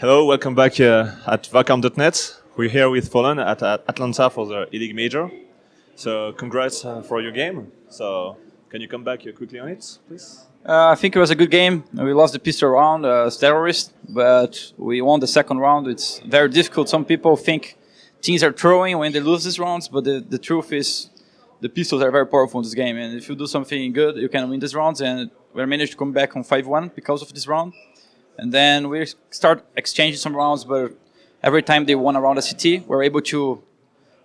Hello, welcome back uh, at Vakarm.net. We're here with Fallen at, at Atlanta for the ELEAGUE Major. So congrats uh, for your game. So can you come back uh, quickly on it, please? Uh, I think it was a good game. We lost the pistol round uh, as terrorists, but we won the second round. It's very difficult. Some people think teams are throwing when they lose these rounds, but the, the truth is the pistols are very powerful in this game. And if you do something good, you can win these rounds. And we managed to come back on 5-1 because of this round. And then we start exchanging some rounds, but every time they won around the CT, we are able to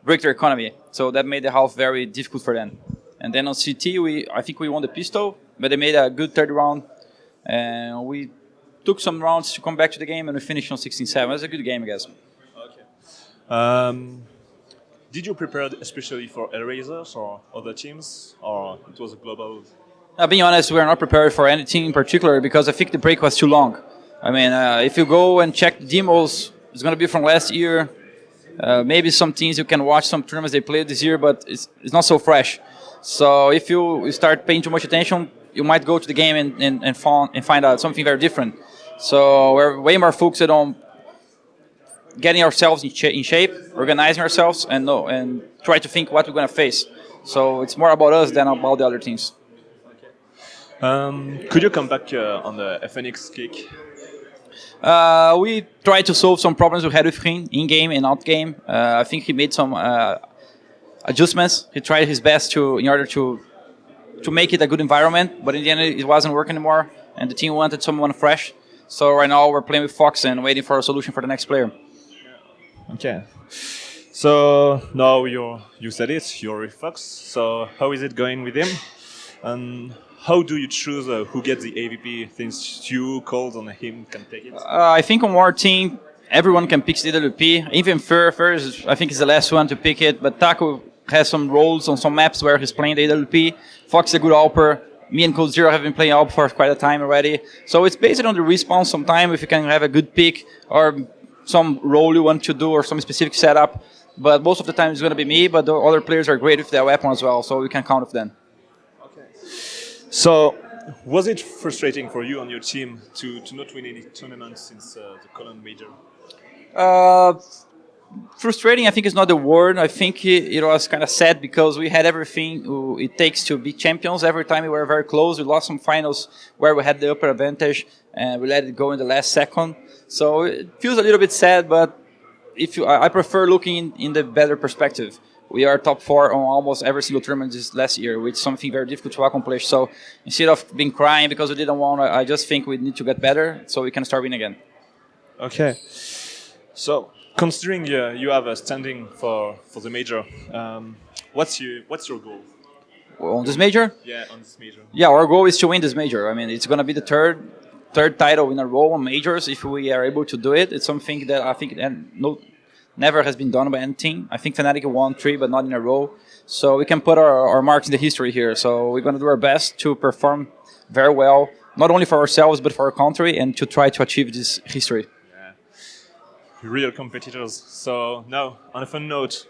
break their economy. So that made the half very difficult for them. And then on CT, we I think we won the pistol, but they made a good third round. And we took some rounds to come back to the game, and we finished on 16-7. It was a good game, I guess. Okay. Um, did you prepare especially for Hellraisers or other teams, or it was a global? Now, being honest, we are not prepared for any team in particular because I think the break was too long. I mean, uh, if you go and check demos, it's going to be from last year. Uh, maybe some teams you can watch some tournaments they played this year, but it's, it's not so fresh. So if you start paying too much attention, you might go to the game and, and, and, find, and find out something very different. So we're way more focused on getting ourselves in, in shape, organizing ourselves, and know, and try to think what we're going to face. So it's more about us than about the other teams. Um, could you come back uh, on the FNX kick uh, we tried to solve some problems we had with him in-game and out-game. Uh, I think he made some uh, adjustments. He tried his best to in order to to make it a good environment, but in the end it wasn't working anymore, and the team wanted someone fresh. So right now we're playing with Fox and waiting for a solution for the next player. Okay. So now you you said it, you're with Fox. So how is it going with him? And how do you choose uh, who gets the AWP? Things you called on him can take it. Uh, I think on our team, everyone can pick the AWP. Even Fer, Fer is, I think is the last one to pick it. But Taco has some roles on some maps where he's playing the AWP. Fox is a good AWPer. Me and coldzera have been playing AWP for quite a time already. So it's based on the respawn sometime if you can have a good pick or some role you want to do or some specific setup. But most of the time it's going to be me, but the other players are great with their weapon as well, so we can count with them. So, was it frustrating for you and your team to, to not win any tournaments since uh, the Cologne Major? Uh, frustrating, I think, is not the word. I think it, it was kind of sad because we had everything it takes to be champions. Every time we were very close, we lost some finals where we had the upper advantage, and we let it go in the last second. So it feels a little bit sad, but if you, I prefer looking in, in the better perspective we are top four on almost every single tournament this last year, which is something very difficult to accomplish. So instead of being crying because we didn't want, I just think we need to get better so we can start winning again. Okay. So considering uh, you have a standing for for the major, um, what's your what's your goal? On this major? Yeah, on this major. Yeah, our goal is to win this major. I mean, it's going to be the third third title in a row on majors if we are able to do it. It's something that I think and no never has been done by any team. I think Fnatic won three, but not in a row. So we can put our, our marks in the history here. So we're going to do our best to perform very well, not only for ourselves, but for our country, and to try to achieve this history. Yeah. Real competitors. So now, on a fun note,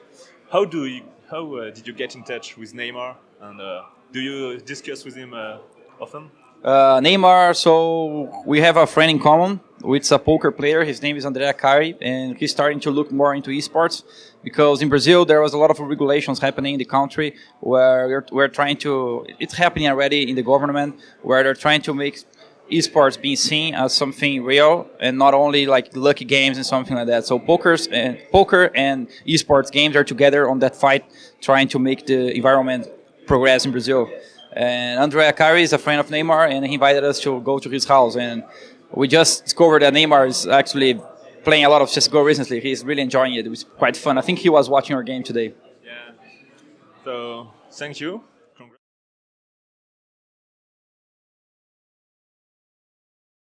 how do you, how uh, did you get in touch with Neymar, and uh, do you discuss with him uh, often? Uh, Neymar, so we have a friend in common, It's a poker player. His name is André Akkari, and he's starting to look more into esports because in Brazil there was a lot of regulations happening in the country where we're, we're trying to. It's happening already in the government where they're trying to make esports being seen as something real and not only like lucky games and something like that. So pokers and poker and esports games are together on that fight, trying to make the environment progress in Brazil. And André Akkari is a friend of Neymar, and he invited us to go to his house. And we just discovered that Neymar is actually playing a lot of CSGO recently. He's really enjoying it. It was quite fun. I think he was watching our game today. Yeah. So, thank you